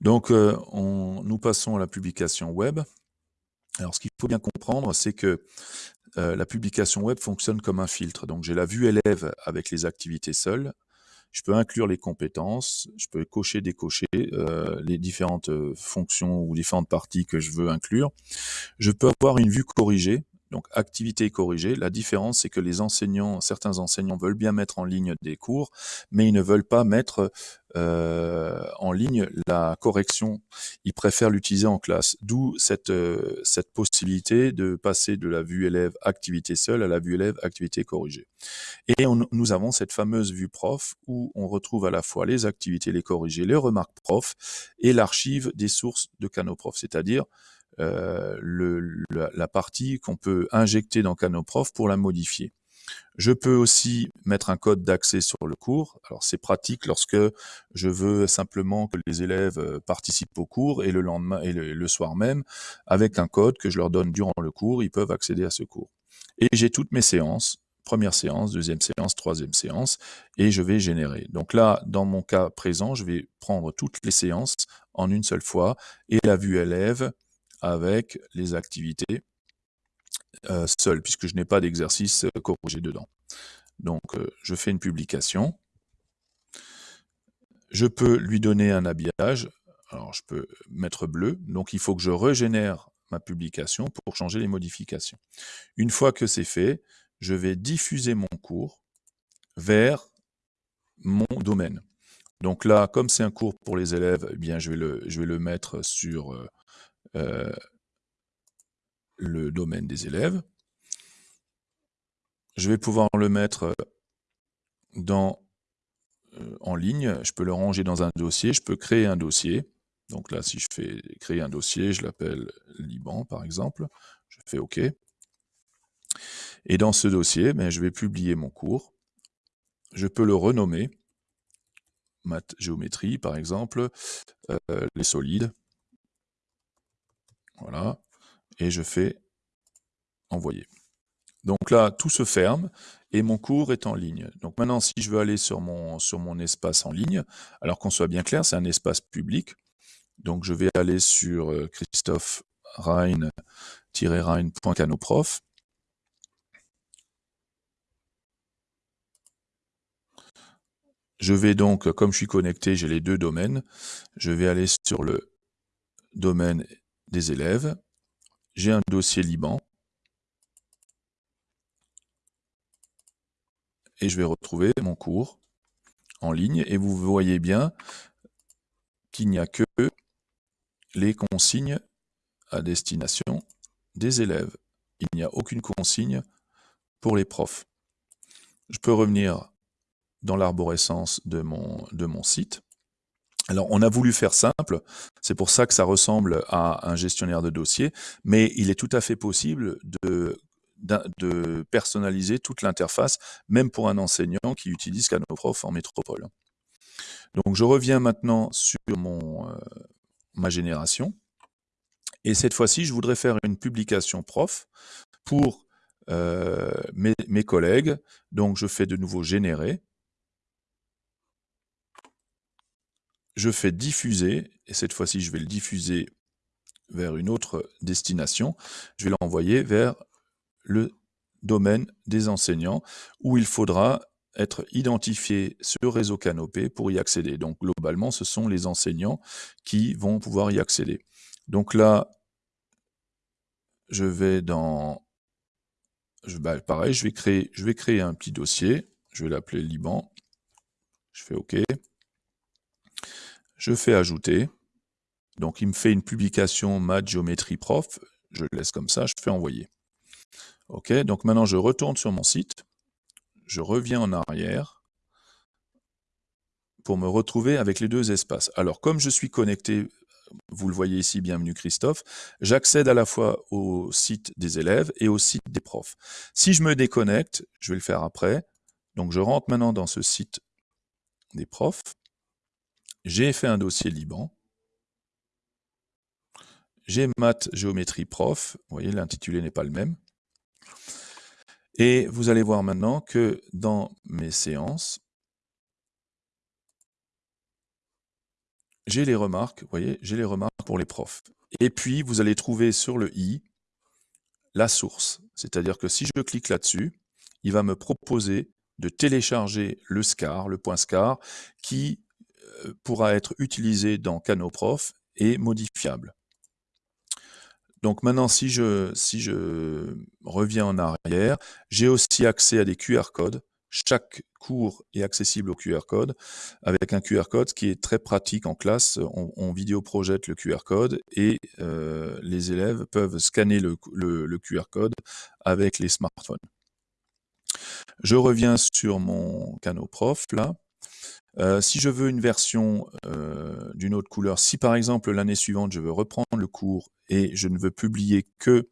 Donc, euh, nous passons à la publication web. Alors, ce qu'il faut bien comprendre, c'est que euh, la publication web fonctionne comme un filtre. Donc, j'ai la vue élève avec les activités seules. Je peux inclure les compétences, je peux cocher, décocher euh, les différentes euh, fonctions ou différentes parties que je veux inclure. Je peux avoir une vue corrigée, donc activité corrigée. La différence, c'est que les enseignants, certains enseignants veulent bien mettre en ligne des cours, mais ils ne veulent pas mettre euh, en ligne la correction. Ils préfèrent l'utiliser en classe. D'où cette, euh, cette possibilité de passer de la vue élève activité seule à la vue élève activité corrigée. Et nous avons cette fameuse vue prof où on retrouve à la fois les activités, les corrigées, les remarques prof et l'archive des sources de Canoprof, c'est-à-dire euh, le, la, partie qu'on peut injecter dans Canoprof pour la modifier. Je peux aussi mettre un code d'accès sur le cours. Alors c'est pratique lorsque je veux simplement que les élèves euh, participent au cours et le lendemain et le, soir même, avec un code que je leur donne durant le cours, ils peuvent accéder à ce cours. Et j'ai toutes mes séances, première séance, deuxième séance, troisième séance, et je vais générer. Donc là, dans mon cas présent, je vais prendre toutes les séances en une seule fois et la vue élève avec les activités euh, seules, puisque je n'ai pas d'exercice euh, corrigé dedans. Donc, euh, je fais une publication. Je peux lui donner un habillage. Alors, je peux mettre bleu. Donc, il faut que je régénère ma publication pour changer les modifications. Une fois que c'est fait, je vais diffuser mon cours vers mon domaine. Donc là, comme c'est un cours pour les élèves, eh bien, je vais le, mettre sur le domaine des élèves. Je vais pouvoir le mettre euh, dans, euh, en ligne. Je peux le ranger dans un dossier. Je peux créer un dossier. Donc là, si je fais créer un dossier, je l'appelle Liban, par exemple. Je fais OK. Et dans ce dossier, ben, je vais publier mon cours. Je peux le renommer. Math géométrie, par exemple. les solides. Voilà. Et je fais envoyer. Donc là, tout se ferme et mon cours est en ligne. Donc maintenant, si je veux aller sur mon, sur mon espace en ligne, alors qu'on soit bien clair, c'est un espace public. Donc je vais aller sur euh, Christophe Rhein-Rhein.canoprof. Je vais donc, comme je suis connecté, j'ai les deux domaines. Je vais aller sur le domaine des élèves. J'ai un dossier Liban. Et je vais retrouver mon cours en ligne. Et vous voyez bien qu'il n'y a que les consignes à destination des élèves. Il n'y a aucune consigne pour les profs. Je peux revenir dans l'arborescence de mon, de mon site. Alors, on a voulu faire simple, c'est pour ça que ça ressemble à un gestionnaire de dossier, mais il est tout à fait possible de, personnaliser toute l'interface, même pour un enseignant qui utilise Canoprof en métropole. Donc, je reviens maintenant sur mon, euh, ma génération, et cette fois-ci, je voudrais faire une publication prof pour euh, mes collègues. Donc, je fais de nouveau générer, je fais diffuser, et cette fois-ci je vais le diffuser vers une autre destination, je vais l'envoyer vers le domaine des enseignants, où il faudra être identifié sur réseau Canopé pour y accéder. Donc globalement, ce sont les enseignants qui vont pouvoir y accéder. Donc là, je vais dans... Bah, pareil, vais, créer, je vais créer un petit dossier, je vais l'appeler Liban, je fais OK je fais ajouter. Donc il me fait une publication math géométrie prof, je le laisse comme ça, je fais envoyer. Ok, donc maintenant je retourne sur mon site, je reviens en arrière pour me retrouver avec les deux espaces. Alors comme je suis connecté, vous le voyez ici, bienvenue Christophe, j'accède à la fois au site des élèves et au site des profs. Si je me déconnecte, je vais le faire après, donc je rentre maintenant dans ce site des profs, j'ai fait un dossier Liban. J'ai maths géométrie prof. Vous voyez, l'intitulé n'est pas le même. Et vous allez voir maintenant que dans mes séances, j'ai les remarques, vous voyez, j'ai les remarques pour les profs. Et puis, vous allez trouver sur le i la source. C'est-à-dire que si je clique là-dessus, il va me proposer de télécharger le SCAR, le point SCAR, qui pourra être utilisé dans Canoprof et modifiable. Donc maintenant, si je, si je reviens en arrière, j'ai aussi accès à des QR codes. Chaque cours est accessible au QR code, avec un QR code qui est très pratique en classe. On, on vidéo projette le QR code et euh, les élèves peuvent scanner le, le QR code avec les smartphones. Je reviens sur mon canot prof là. Euh, si je veux une version euh, d'une autre couleur, si par exemple l'année suivante je veux reprendre le cours et je ne veux publier que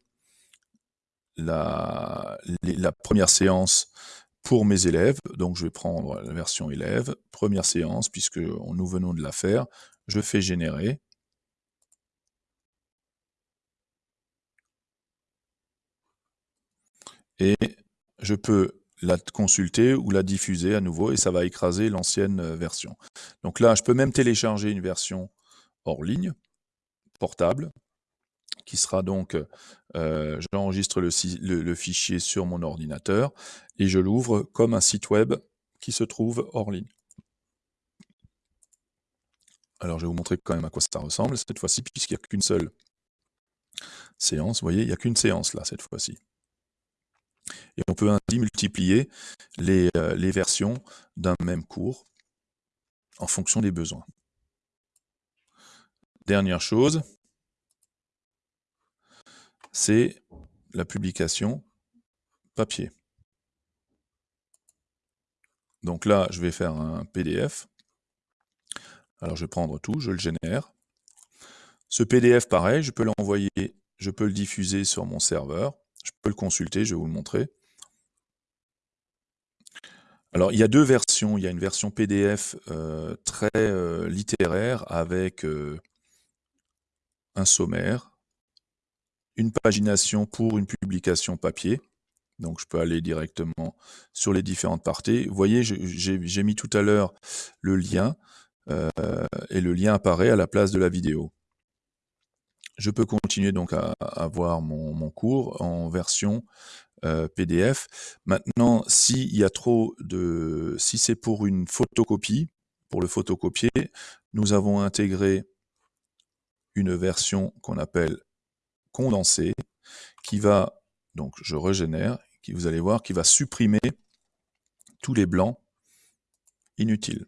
la, la première séance pour mes élèves, donc je vais prendre la version élève, première séance, puisque nous venons de la faire, je fais générer. Et je peux la consulter ou la diffuser à nouveau et ça va écraser l'ancienne euh, version. Donc là, je peux même télécharger une version hors ligne, portable, qui sera donc, euh, j'enregistre le, le, fichier sur mon ordinateur et je l'ouvre comme un site web qui se trouve hors ligne. Alors je vais vous montrer quand même à quoi ça ressemble cette fois-ci, puisqu'il n'y a qu'une seule séance. Vous voyez, il n'y a qu'une séance là cette fois-ci. Et on peut ainsi multiplier les, euh, les versions d'un même cours en fonction des besoins. Dernière chose, c'est la publication papier. Donc là, je vais faire un PDF. Alors je vais prendre tout, je le génère. Ce PDF, pareil, je peux l'envoyer, je peux le diffuser sur mon serveur. Je peux le consulter, je vais vous le montrer. Alors, il y a deux versions. Il y a une version PDF euh, très euh, littéraire avec euh, un sommaire, une pagination pour une publication papier. Donc, je peux aller directement sur les différentes parties. Vous voyez, j'ai mis tout à l'heure le lien et le lien apparaît à la place de la vidéo. Je peux continuer donc à, voir mon, cours en version PDF. Maintenant, s'il y a trop de, si c'est pour une photocopie, pour le photocopier, nous avons intégré une version qu'on appelle condensée, qui va, donc je régénère, qui vous allez voir, qui va supprimer tous les blancs inutiles.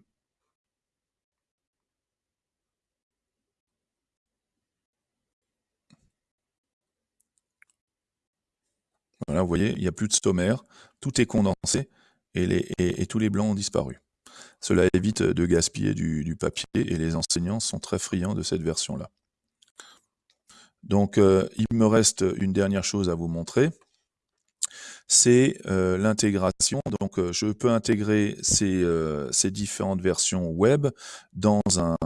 Voilà, vous voyez, il n'y a plus de sommaire, tout est condensé et, tous les blancs ont disparu. Cela évite de gaspiller du, papier et les enseignants sont très friands de cette version-là. Donc, euh, il me reste une dernière chose à vous montrer c'est euh, l'intégration. Donc, euh, je peux intégrer ces, euh, ces, différentes versions web dans un,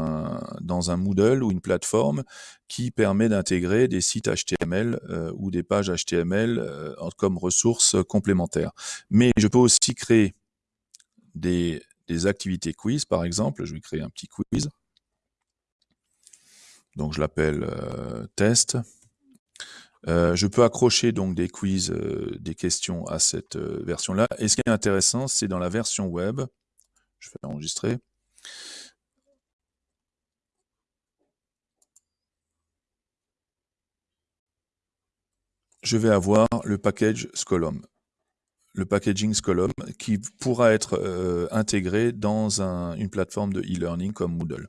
dans un Moodle ou une plateforme qui permet d'intégrer des sites HTML ou des pages HTML comme ressources complémentaires. Mais je peux aussi créer des, des activités quiz, par exemple. Je vais créer un petit quiz. Donc, je l'appelle test. Euh, je peux accrocher donc des quiz, euh, des questions à cette euh, version-là. Et ce qui est intéressant, c'est dans la version web, je vais enregistrer. Je vais avoir le package Scolom le packaging Scolom, qui pourra être intégré dans une plateforme de e-learning comme Moodle.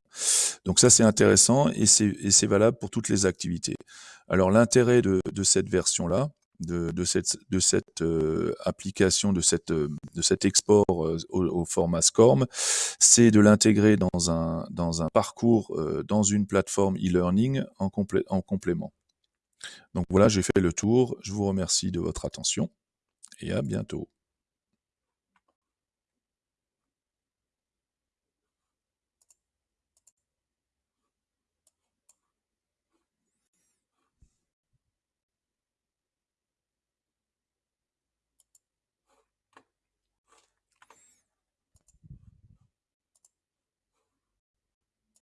Donc ça, c'est intéressant et c'est valable pour toutes les activités. Alors l'intérêt de, cette version-là, de, cette, de cette euh, application, de, cette, de cet export euh, au, format SCORM, c'est de l'intégrer dans un, dans un parcours, dans une plateforme e-learning en, en complément. Donc voilà, j'ai fait le tour. Je vous remercie de votre attention et à bientôt.